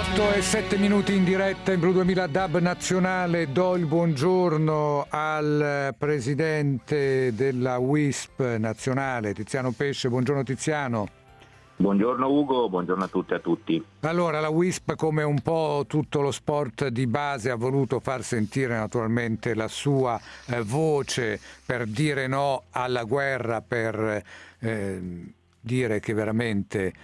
8 e 7 minuti in diretta in Blu 2000 DAB nazionale. Do il buongiorno al presidente della WISP nazionale, Tiziano Pesce. Buongiorno Tiziano. Buongiorno Ugo, buongiorno a tutti e a tutti. Allora, la WISP, come un po' tutto lo sport di base, ha voluto far sentire naturalmente la sua eh, voce per dire no alla guerra, per eh, dire che veramente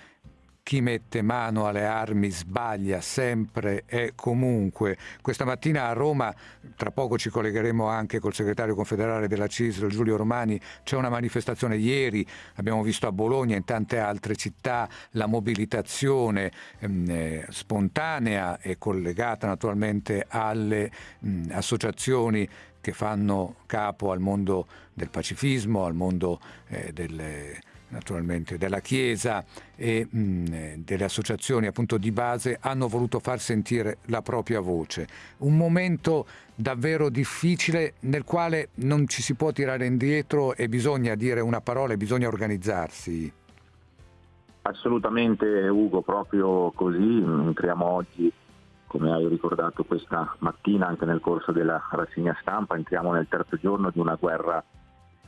chi mette mano alle armi sbaglia sempre e comunque. Questa mattina a Roma, tra poco ci collegheremo anche col segretario confederale della CISL, Giulio Romani, c'è una manifestazione ieri, abbiamo visto a Bologna e in tante altre città la mobilitazione ehm, eh, spontanea e collegata naturalmente alle mh, associazioni che fanno capo al mondo del pacifismo, al mondo eh, delle naturalmente della Chiesa e mh, delle associazioni appunto di base hanno voluto far sentire la propria voce. Un momento davvero difficile nel quale non ci si può tirare indietro e bisogna dire una parola e bisogna organizzarsi. Assolutamente Ugo, proprio così entriamo oggi, come hai ricordato questa mattina anche nel corso della rassegna stampa, entriamo nel terzo giorno di una guerra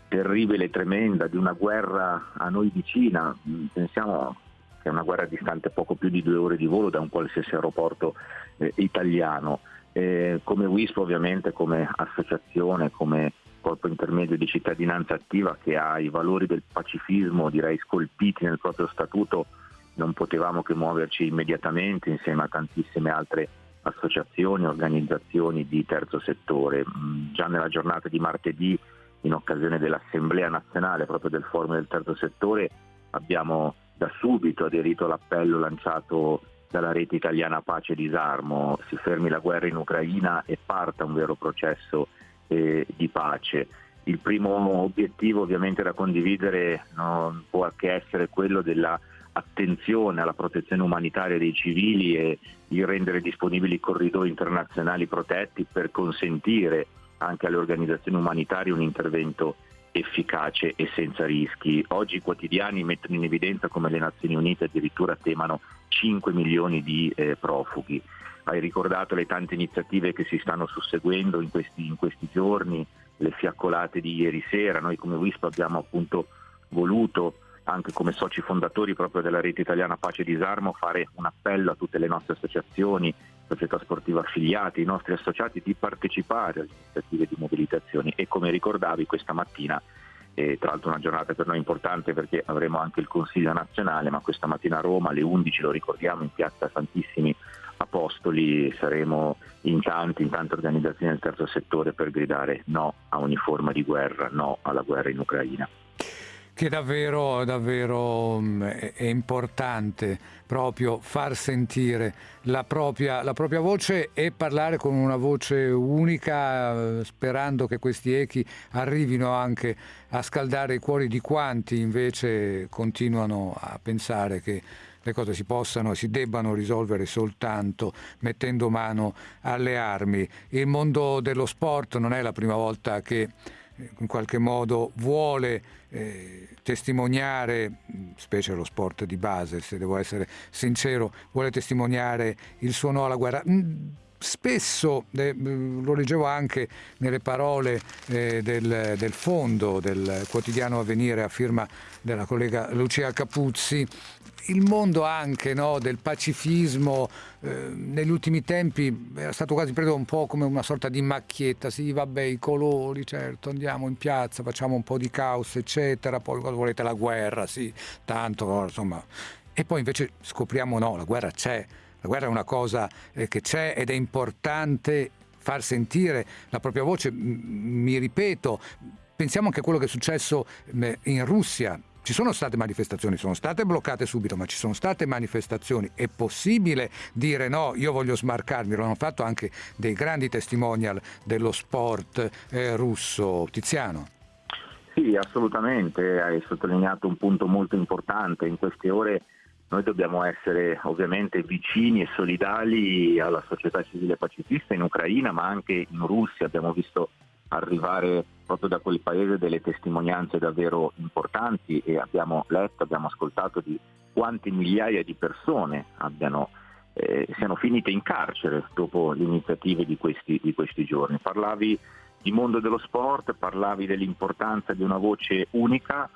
terribile e tremenda, di una guerra a noi vicina, mm, pensiamo che è una guerra distante poco più di due ore di volo da un qualsiasi aeroporto eh, italiano. Eh, come WISP ovviamente, come associazione, come corpo intermedio di cittadinanza attiva che ha i valori del pacifismo direi scolpiti nel proprio statuto, non potevamo che muoverci immediatamente insieme a tantissime altre associazioni, organizzazioni di terzo settore. Mm, già nella giornata di martedì in occasione dell'Assemblea nazionale proprio del forum del terzo settore abbiamo da subito aderito all'appello lanciato dalla rete italiana Pace e Disarmo, si fermi la guerra in Ucraina e parta un vero processo eh, di pace. Il primo obiettivo ovviamente da condividere non può che essere quello della attenzione alla protezione umanitaria dei civili e di rendere disponibili corridoi internazionali protetti per consentire anche alle organizzazioni umanitarie un intervento efficace e senza rischi. Oggi i quotidiani mettono in evidenza come le Nazioni Unite addirittura temano 5 milioni di eh, profughi. Hai ricordato le tante iniziative che si stanno susseguendo in questi, in questi giorni, le fiaccolate di ieri sera. Noi come WISP abbiamo appunto voluto anche come soci fondatori proprio della rete italiana Pace e Disarmo fare un appello a tutte le nostre associazioni, società sportive affiliate, i nostri associati di partecipare alle iniziative di mobilitazione. E come ricordavi questa mattina eh, tra l'altro una giornata per noi importante perché avremo anche il Consiglio nazionale, ma questa mattina a Roma alle 11 lo ricordiamo in piazza Santissimi Apostoli saremo in tanti, in tante organizzazioni del terzo settore per gridare no a ogni forma di guerra, no alla guerra in Ucraina che davvero, davvero mm, è importante proprio far sentire la propria, la propria, voce e parlare con una voce unica, sperando che questi echi arrivino anche a scaldare i cuori di quanti invece continuano a pensare che le cose si possano e si debbano risolvere soltanto mettendo mano alle armi. Il mondo dello sport non è la prima volta che in qualche modo vuole eh, testimoniare, specie lo sport di base, se devo essere sincero, vuole testimoniare il suo no alla guerra. Spesso, eh, lo leggevo anche nelle parole eh, del, del, fondo del quotidiano Avvenire a firma della collega Lucia Capuzzi, il mondo anche no, del pacifismo eh, negli ultimi tempi era stato quasi preso un po' come una sorta di macchietta, sì vabbè i colori, certo andiamo in piazza, facciamo un po' di caos eccetera, poi cosa volete? La guerra, sì, tanto insomma. E poi invece scopriamo no, la guerra c'è, la guerra è una cosa eh, che c'è ed è importante far sentire la propria voce, mi ripeto, pensiamo anche a quello che è successo in Russia, ci sono state manifestazioni, sono state bloccate subito, ma ci sono state manifestazioni. È possibile dire no, io voglio smarcarmi, lo hanno fatto anche dei grandi testimonial dello sport eh, russo. Tiziano. Sì, assolutamente, hai sottolineato un punto molto importante. In queste ore noi dobbiamo essere ovviamente vicini e solidali alla società civile pacifista in Ucraina, ma anche in Russia. Abbiamo visto arrivare proprio da quel paese delle testimonianze davvero importanti e abbiamo letto, abbiamo ascoltato di quante migliaia di persone abbiano eh, siano finite in carcere dopo le iniziative di questi, di questi giorni. Parlavi di mondo dello sport, parlavi dell'importanza di una voce unica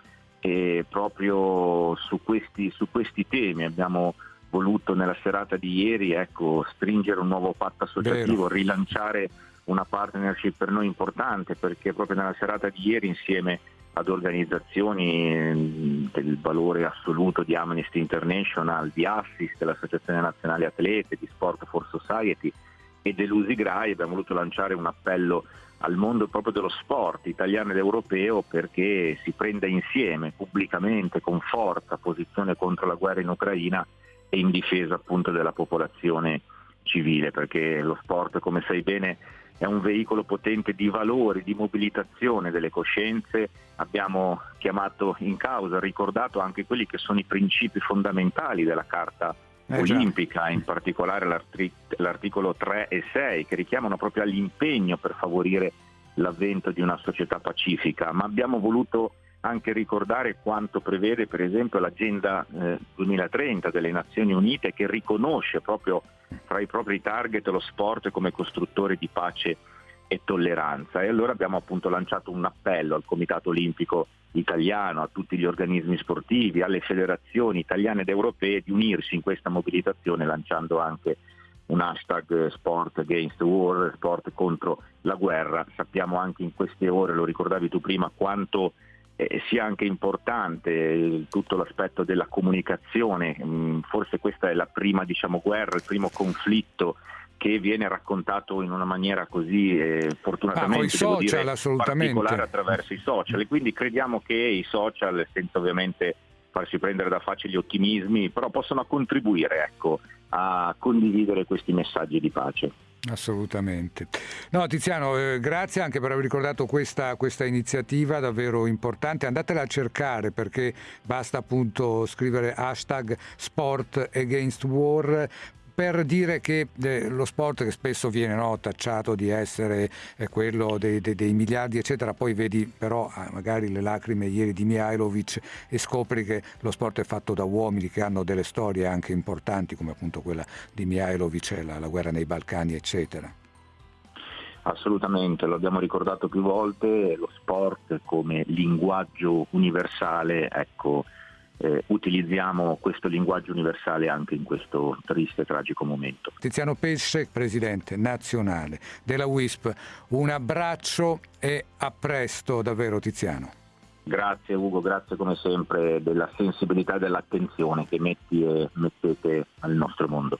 e proprio su questi, su questi temi abbiamo voluto nella serata di ieri ecco, stringere un nuovo patto associativo, Vero. rilanciare una partnership per noi importante perché proprio nella serata di ieri insieme ad organizzazioni del valore assoluto di Amnesty International, di Assist, dell'Associazione Nazionale Atlete, di Sport for Society e dell'Usigrai abbiamo voluto lanciare un appello al mondo proprio dello sport italiano ed europeo perché si prenda insieme pubblicamente con forza posizione contro la guerra in Ucraina e in difesa appunto della popolazione civile perché lo sport come sai bene è un veicolo potente di valori, di mobilitazione delle coscienze, abbiamo chiamato in causa, ricordato anche quelli che sono i principi fondamentali della Carta olimpica, in particolare l'articolo 3 e 6, che richiamano proprio all'impegno per favorire l'avvento di una società pacifica, ma abbiamo voluto anche ricordare quanto prevede per esempio l'agenda eh, 2030 delle Nazioni Unite che riconosce proprio tra i propri target lo sport come costruttore di pace e tolleranza e allora abbiamo appunto lanciato un appello al Comitato Olimpico Italiano, a tutti gli organismi sportivi, alle federazioni italiane ed europee di unirsi in questa mobilitazione lanciando anche un hashtag sport against war, sport contro la guerra. Sappiamo anche in queste ore, lo ricordavi tu prima, quanto eh, sia anche importante tutto l'aspetto della comunicazione, mm, forse questa è la prima diciamo, guerra, il primo conflitto che viene raccontato in una maniera così eh, fortunatamente ah, social, dire, particolare attraverso i social e quindi crediamo che i social, senza ovviamente farsi prendere da facili ottimismi, però possono contribuire ecco, a condividere questi messaggi di pace. Assolutamente. No, Tiziano, eh, grazie anche per aver ricordato questa, questa, iniziativa davvero importante. Andatela a cercare perché basta appunto scrivere hashtag sport against war per dire che eh, lo sport che spesso viene no, tacciato di essere eh, quello dei, dei, dei, miliardi eccetera, poi vedi però ah, magari le lacrime ieri di Mihailovic e scopri che lo sport è fatto da uomini che hanno delle storie anche importanti come appunto quella di Mihailovic, la, la guerra nei Balcani eccetera. Assolutamente, lo abbiamo ricordato più volte, lo sport come linguaggio universale, ecco, eh, utilizziamo questo linguaggio universale anche in questo triste e tragico momento. Tiziano Pesce, Presidente nazionale della WISP, un abbraccio e a presto davvero Tiziano. Grazie Ugo, grazie come sempre della sensibilità e dell'attenzione che metti e mettete al nostro mondo.